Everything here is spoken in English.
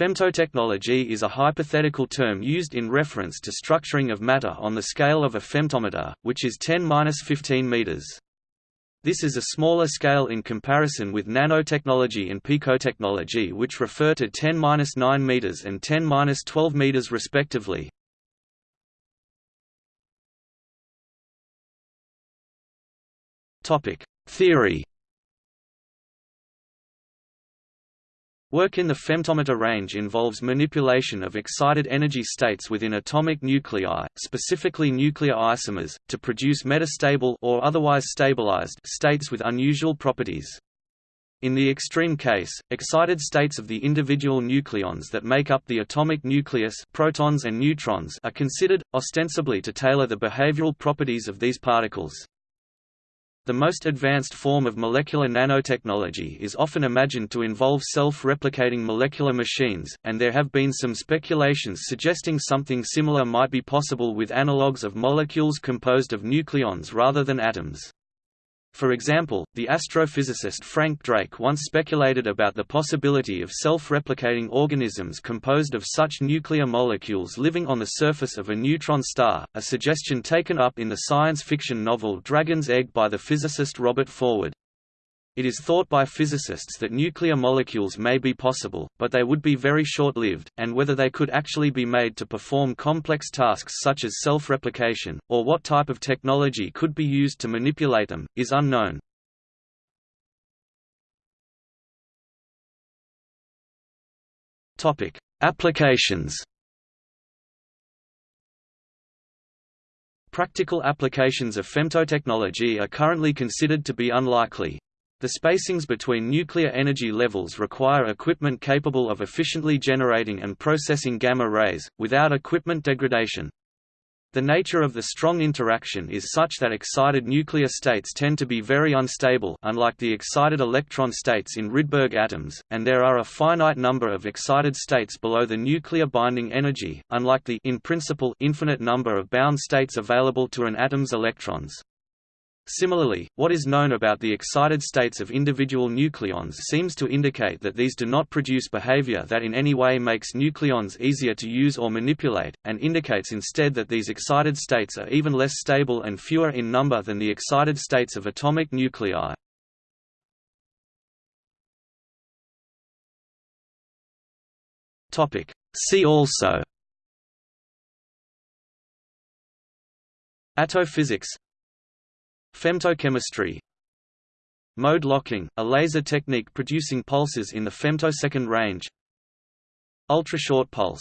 Femtotechnology is a hypothetical term used in reference to structuring of matter on the scale of a femtometer, which is 10-15 meters. This is a smaller scale in comparison with nanotechnology and picotechnology which refer to 10-9 meters and 10-12 meters respectively. Theory Work in the femtometer range involves manipulation of excited energy states within atomic nuclei, specifically nuclear isomers, to produce metastable or otherwise stabilized states with unusual properties. In the extreme case, excited states of the individual nucleons that make up the atomic nucleus protons and neutrons are considered, ostensibly to tailor the behavioral properties of these particles. The most advanced form of molecular nanotechnology is often imagined to involve self-replicating molecular machines, and there have been some speculations suggesting something similar might be possible with analogues of molecules composed of nucleons rather than atoms. For example, the astrophysicist Frank Drake once speculated about the possibility of self-replicating organisms composed of such nuclear molecules living on the surface of a neutron star, a suggestion taken up in the science fiction novel Dragon's Egg by the physicist Robert Forward. It is thought by physicists that nuclear molecules may be possible, but they would be very short-lived, and whether they could actually be made to perform complex tasks such as self-replication, or what type of technology could be used to manipulate them, is unknown. Applications Practical applications of femtotechnology are currently considered to be unlikely, the spacings between nuclear energy levels require equipment capable of efficiently generating and processing gamma rays, without equipment degradation. The nature of the strong interaction is such that excited nuclear states tend to be very unstable unlike the excited electron states in Rydberg atoms, and there are a finite number of excited states below the nuclear binding energy, unlike the in principle infinite number of bound states available to an atom's electrons. Similarly, what is known about the excited states of individual nucleons seems to indicate that these do not produce behavior that in any way makes nucleons easier to use or manipulate, and indicates instead that these excited states are even less stable and fewer in number than the excited states of atomic nuclei. See also. Attophysics Femtochemistry. Mode locking, a laser technique producing pulses in the femtosecond range. Ultrashort pulse